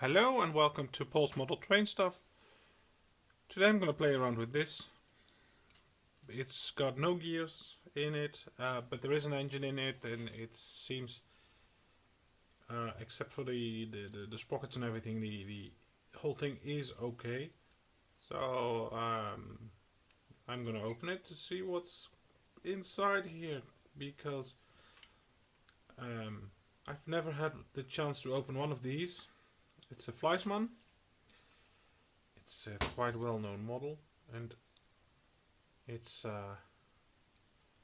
Hello and welcome to Paul's Model Train Stuff. Today I'm going to play around with this. It's got no gears in it, uh, but there is an engine in it and it seems, uh, except for the, the, the, the, sprockets and everything, the, the whole thing is okay. So um, I'm going to open it to see what's inside here because um, I've never had the chance to open one of these it's a Fleischmann. It's a quite well-known model, and it's uh,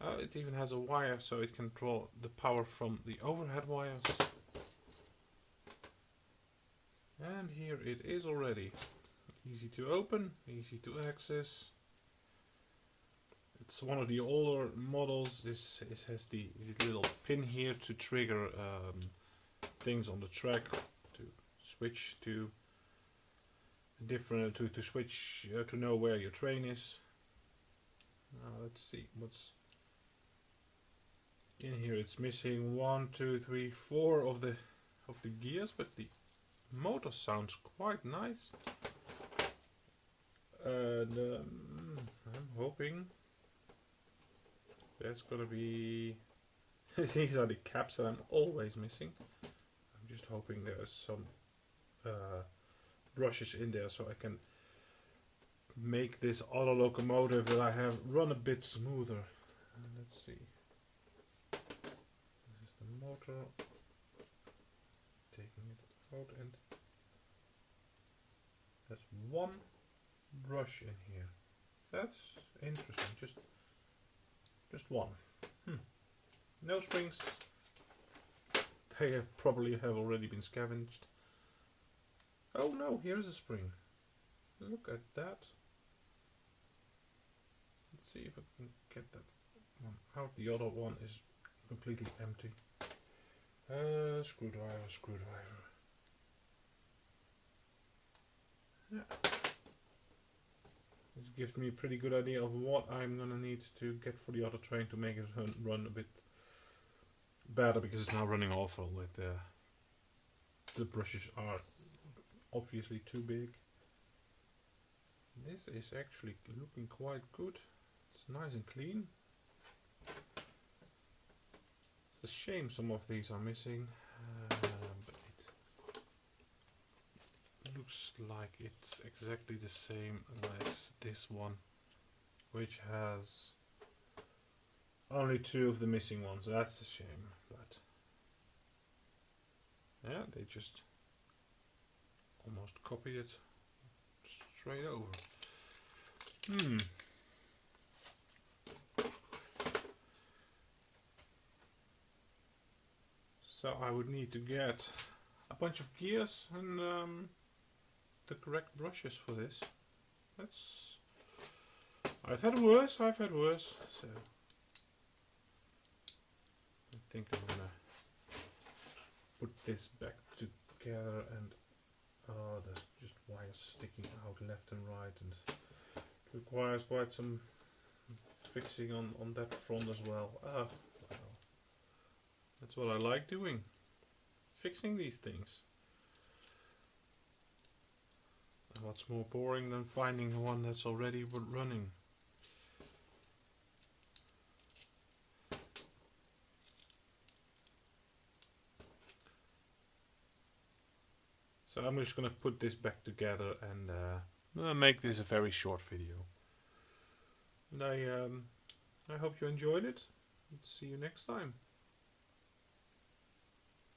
uh, it even has a wire so it can draw the power from the overhead wires. And here it is already. Easy to open, easy to access. It's one of the older models. This, has the, the little pin here to trigger um, things on the track switch to different to, to switch uh, to know where your train is. Let's see what's in here? It's missing one two three four of the of the gears but the motor sounds quite nice. And um, I'm hoping there's gonna be these are the caps that I'm always missing. I'm just hoping there's some uh, brushes in there so I can make this auto locomotive that I have run a bit smoother. Uh, let's see. This is the motor. Taking it out and there's one brush in here. That's interesting. Just just one. Hmm. No springs. They have probably have already been scavenged. Oh no, here's a spring. Look at that. Let's see if I can get that one out. The other one is completely empty. Uh, screwdriver, screwdriver. Yeah. This gives me a pretty good idea of what I'm gonna need to get for the other train to make it run a bit better because it's now running awful with uh, the brushes are obviously too big. This is actually looking quite good. It's nice and clean. It's a shame some of these are missing, uh, but it looks like it's exactly the same as this one, which has only two of the missing ones. That's a shame, but yeah, they just almost copied it straight over. Hmm. So I would need to get a bunch of gears and um, the correct brushes for this. That's I've had worse, I've had worse, so I think I'm gonna put this back together and Oh, there's just wires sticking out left and right and requires quite some fixing on, on that front as well. Ah, well. That's what I like doing. Fixing these things. And what's more boring than finding one that's already running. So I'm just going to put this back together and uh, make this a very short video. And I, um, I hope you enjoyed it. See you next time.